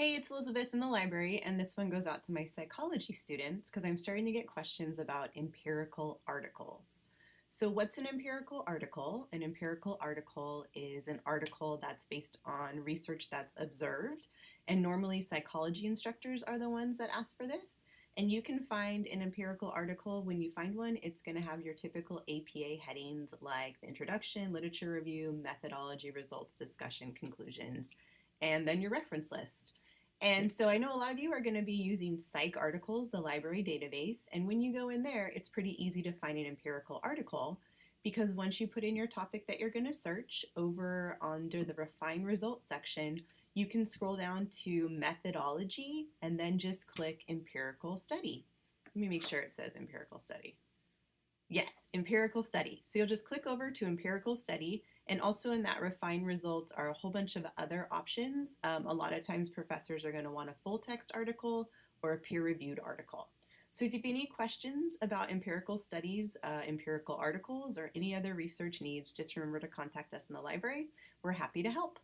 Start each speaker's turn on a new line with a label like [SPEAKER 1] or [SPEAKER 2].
[SPEAKER 1] Hey, it's Elizabeth in the library, and this one goes out to my psychology students because I'm starting to get questions about empirical articles. So what's an empirical article? An empirical article is an article that's based on research that's observed, and normally psychology instructors are the ones that ask for this. And you can find an empirical article, when you find one, it's going to have your typical APA headings like the introduction, literature review, methodology, results, discussion, conclusions, and then your reference list. And so I know a lot of you are going to be using PsycArticles, the library database, and when you go in there, it's pretty easy to find an empirical article because once you put in your topic that you're going to search over under the refine results section, you can scroll down to methodology and then just click empirical study. Let me make sure it says empirical study. Yes, empirical study. So you'll just click over to empirical study and also in that refine results are a whole bunch of other options. Um, a lot of times professors are gonna want a full text article or a peer-reviewed article. So if you have any questions about empirical studies, uh, empirical articles, or any other research needs, just remember to contact us in the library. We're happy to help.